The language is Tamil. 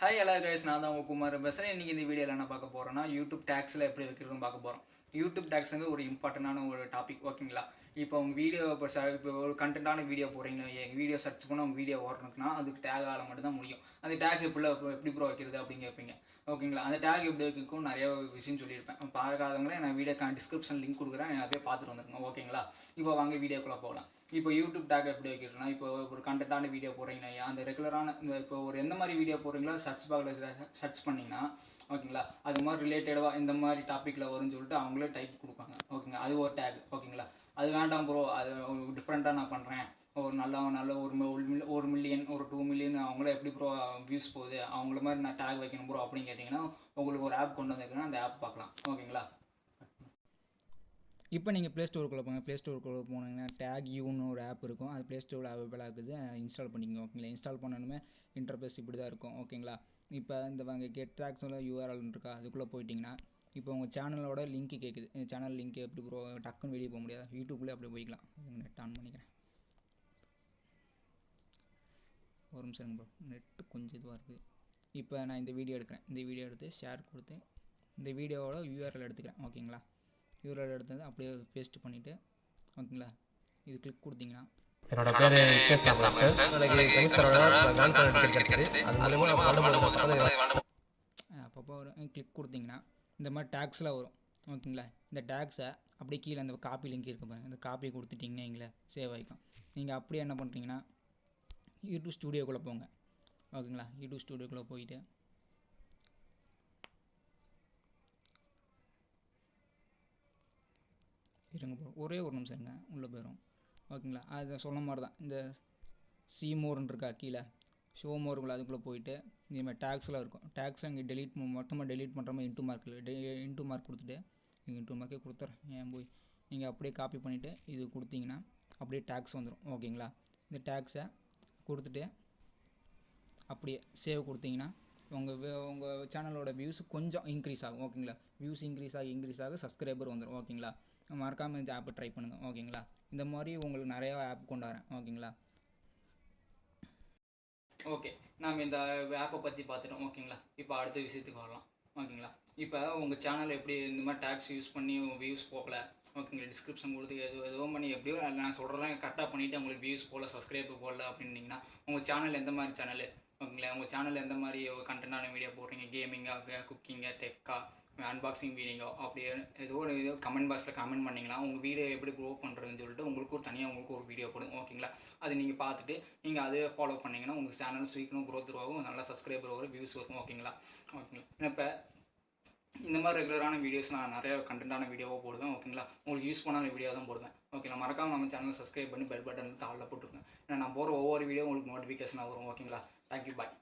ஹாய் எல்லா கைஸ் நான் தான் உங்கள் குமார் பேசுகிறேன் இன்றைக்கி இந்த வீடியோவில் என்ன பார்க்க போகிறோன்னா யூடியூப் டேக்ஸில் எப்படி வைக்கிறதுன்னு பார்க்க போகிறோம் யூடியூப் டேக்ஸுங்க ஒரு இம்பார்ட்டண்டான ஒரு டாபிக் ஓகேங்களா இப்போ உங்கள் வீடியோ இப்போ ச இப்போ ஒரு கண்டென்ட்டான வீடியோ போகிறீங்க எங்கள் வீடியோ சர்ச் பண்ண உங்கள் வீடியோ ஓடணுக்குன்னா அதுக்கு டேக் ஆக மட்டும்தான் முடியும். அந்த டேக் எப்படி எப்படி ப்ரோ வைக்கிறது அப்படின்னு கேட்பீங்க. ஓகேங்களா அந்த டேக் எப்படி வைக்கும் நிறைய விஷயம் சொல்லியிருப்பேன். பார்க்காதவங்களே நான் வீடியோ டிஸ்கிரிப்ஷன் லிங்க் கொடுக்குறேன். அப்படியே பார்த்துட்டு வந்துருங்க. ஓகேங்களா இப்போ வாங்க வீடியோக்குள்ளே போகலாம். இப்போ யூடியூப் டேக் எப்படி வைக்கிறோம்னா இப்போ ஒரு கண்டென்ட்டான வீடியோ போடுறீங்கன்னா அந்த ரெகுலரான இந்த இப்போ ஒரு எந்த மாதிரி வீடியோ போடுறீங்களோ சர்ச் பாக்ஸில் சர்ச் பண்ணிங்கன்னா ஓகேங்களா? அது மாதிரி ரிலேட்டடாக இந்த மாதிரி டாப்பிக்கில் வரும்னு சொல்லிட்டு அவங்களே டைப் கொடுப்பாங்க. ஓகேங்க அது ஒரு டேக் ஓகேங்களா? அது வேண்டாம் ப்ரோ அது டிஃப்ரெண்ட்டாக நான் பண்ணுறேன் ஒரு நல்ல நல்ல ஒரு மி- ஒரு ஒரு மில்லியன் ஒரு டூ மில்லியன் அவங்கள எப்படி ப்ரோ வியூஸ் போகுது? அவங்கள மாதிரி நான் டேக் வைக்கணும் ப்ரோ அப்படின்னு கேட்டிங்கன்னா உங்களுக்கு ஒரு ஆப் கொண்டு வந்துருக்குன்னா அந்த ஆப் பார்க்கலாம். ஓகேங்களா? இப்போ நீங்கள் ப்ளே ஸ்டோருக்குள்ளே போங்க. ப்ளே ஸ்டோருக்குள்ளே போனீங்கன்னா டேக் யூன்னு ஒரு ஆப் இருக்கும். அது ப்ளே ஸ்டோரில் அவைபிளாக இருக்குது இன்ஸ்டால் பண்ணிக்கோங்க. ஓகேங்களா? இன்ஸ்டால் பண்ணணுமே இன்டர்பேஸ் இப்படி தான் இருக்கும். ஓகேங்களா? இப்போ இந்த வாங்க கெட் எல்லாம் யூஆர்எல் இருக்கா? அதுக்குள்ளே போயிட்டிங்கன்னா இப்போ உங்கள் சேனலோட லிங்க்கு கேட்குது இந்த சேனல் லிங்க் எப்படி ப்ரோ டக்குன்னு வெளியே போக முடியாது. யூடியூப்லேயே அப்படி போய்க்கலாம். நெட் ஆன் பண்ணிக்கிறேன். ஒரு நிமிஷம் ப்ரோ நெட்டு கொஞ்சம் இதுவாக இருக்குது இப்போ நான் இந்த வீடியோ எடுக்கிறேன். இந்த வீடியோ எடுத்து ஷேர் கொடுத்து இந்த வீடியோவோட யூஆர்எல் எடுத்துக்கிறேன். ஓகேங்களா? யூஆர்எல் எடுத்தது அப்படியே பேஸ்ட் பண்ணிவிட்டு ஓகேங்களா? இது கிளிக் கொடுத்தீங்கன்னா. என்னோட பேரு அப்பப்போ வரும் கிளிக் கொடுத்தீங்கன்னா இந்த மாதிரி டேக்ஸ்லாம் வரும். ஓகேங்களா? இந்த டேக்ஸை அப்படியே கீழே அந்த காப்பி லிங்க் இருக்கு பாருங்க. இந்த காப்பி கொடுத்துட்டிங்கன்னா எங்களை சேவ் ஆகிக்கும். நீங்கள் அப்படியே என்ன பண்ணுறீங்கன்னா யூடியூப் ஸ்டூடியோக்குள்ளே போங்க. ஓகேங்களா? யூடியூப் ஸ்டூடியோக்குள்ளே போயிட்டு இருங்க ஒரே ஒரு நிமிஷம் இருங்க. உள்ளே போயிடும் ஓகேங்களா அது சொன்ன மாதிரி தான். இந்த சீமோர்னு இருக்கா கீழே? ஷோ மோருக்குள்ள அதுக்குள்ளே போயிட்டு இந்த டேக்ஸ்லாம் இருக்கும். டேக்ஸ் அங்கே டெலிட் மொத்தமாக டெலிட் பண்ணுற மாதிரி இன்ட்டு மார்க் இன்ட்டு மார்க் கொடுத்துட்டு நீங்கள் இன்ட்டு மார்க்கே கொடுத்துறேன். ஏன் போய்? நீங்கள் அப்படியே காப்பி பண்ணிவிட்டு இது கொடுத்தீங்கன்னா அப்படியே டேக்ஸ் வந்துடும் ஓகேங்களா இந்த டேக்ஸை கொடுத்துட்டு அப்படியே சேவ் கொடுத்தீங்கன்னா உங்கள் உங்கள் சேனலோட வியூஸ் கொஞ்சம் இன்க்ரீஸ் ஆகும் ஓகேங்களா வியூஸ் இன்க்ரீஸ் ஆகி இன்க்ரீஸ் ஆக சப்ஸ்கிரைபர் வந்துடும் ஓகேங்களா மறக்காமல் இந்த ஆப்பை ட்ரை பண்ணுங்கள் ஓகேங்களா இந்த மாதிரி உங்களுக்கு நிறையா ஆப் கொண்டு வரேன் ஓகேங்களா ஓகே நாம் இந்த ஆப்பை பற்றி பார்த்துட்டோம் ஓகேங்களா இப்போ அடுத்த விஷயத்துக்கு வரலாம் ஓகேங்களா இப்போ உங்கள் சேனல் எப்படி இந்த மாதிரி டேக்ஸ் யூஸ் பண்ணி வியூஸ் போகல ஓகேங்களா டிஸ்கிரிப்ஷன் கொடுத்து எது எதுவும் பண்ணி எப்படியோ நான் சொல்கிறேன் கரெக்டாக பண்ணிவிட்டு உங்களுக்கு வியூஸ் போகல சப்ஸ்கிரைப் போடல அப்படின்னீங்கன்னா உங்கள் சேனல் எந்த மாதிரி சேனல் ஓகேங்களா உங்கள் சேனலில் எந்த மாதிரி கண்டென்ட்டான வீடியோ போடுறீங்க? கேமிங்காக குக்கிங்காக டெக்கா அன்பாக்சிங் வீடியோ அப்படி ஏதோ ஒரு ஏதோ கமெண்ட் பாக்ஸில் கமெண்ட் பண்ணிங்கன்னா உங்கள் வீடியோ எப்படி க்ரோ பண்ணுறதுன்னு சொல்லிட்டு உங்களுக்கு ஒரு தனியாக உங்களுக்கு ஒரு வீடியோ போடும் ஓகேங்களா அது நீங்கள் பார்த்துட்டு நீங்கள் அதே ஃபாலோ பண்ணிங்கன்னா உங்கள் சேனல் சீக்கிரம் க்ரோத் ஆகும் நல்லா சப்ஸ்கிரைபர் வரும் வியூஸ் வரும் ஓகேங்களா ஓகேங்களா இப்போ இந்த மாதிரி ரெகுலரான வீடியோஸ் நான் நிறைய கண்டென்ட்டான வீடியோவாக போடுவேன் ஓகேங்களா உங்களுக்கு யூஸ் பண்ணாத வீடியோ தான் போடுவேன் ஓகேங்களா மறக்காமல் நம்ம சேனலை சப்ஸ்கிரைப் பண்ணி பெல் பட்டன் தாளில் போட்டுருங்க ஏன்னா நான் போகிற ஒவ்வொரு வீடியோ உங்களுக்கு நோட்டிஃபிகேஷனாக வரும் ஓகேங்களா தேங்க்யூ பாய்